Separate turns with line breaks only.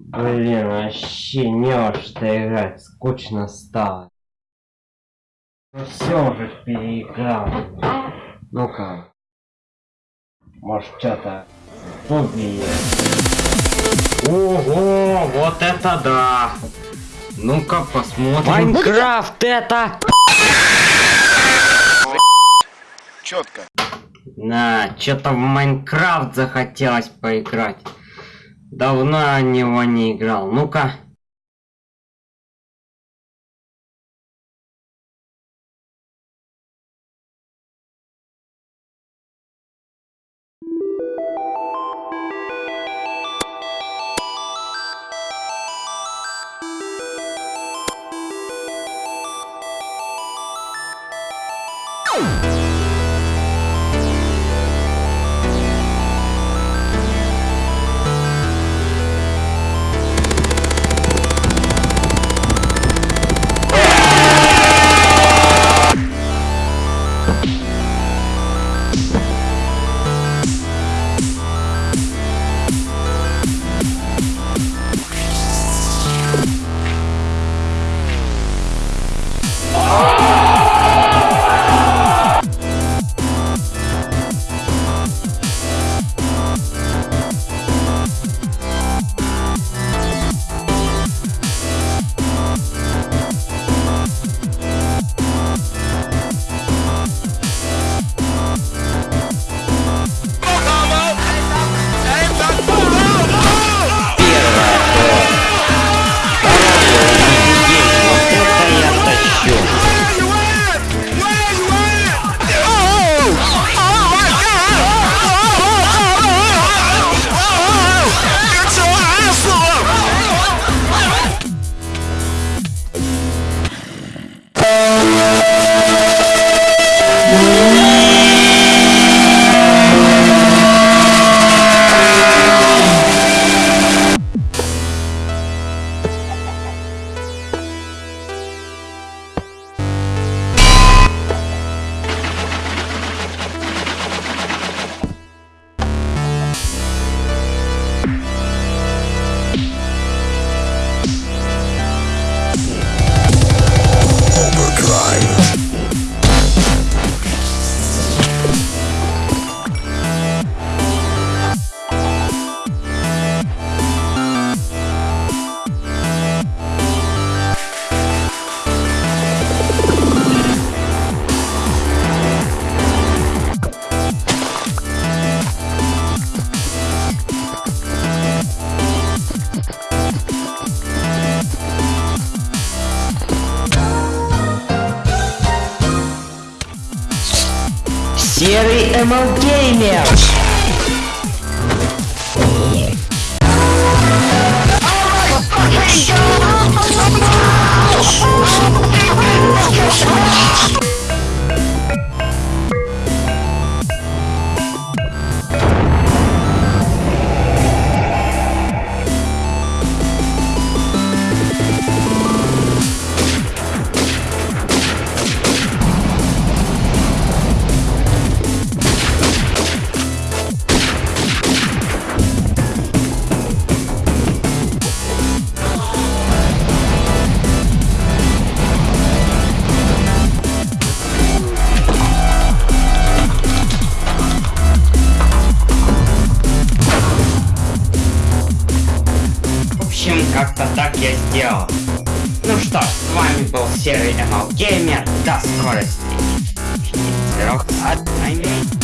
Блин, вообще не во что играть, скучно стало. Ну все уже переиграл. Ну-ка. Может что-то убей. Ого, вот это да! Ну-ка посмотрим. Майнкрафт это!
Четко.
На, что-то в Майнкрафт захотелось поиграть. Давно него не играл. Ну-ка. Серый ML Gamer! В Общем, как-то так я сделал. Ну что ж, с вами был Серый ML Gamer. До скорой встречи. Трех от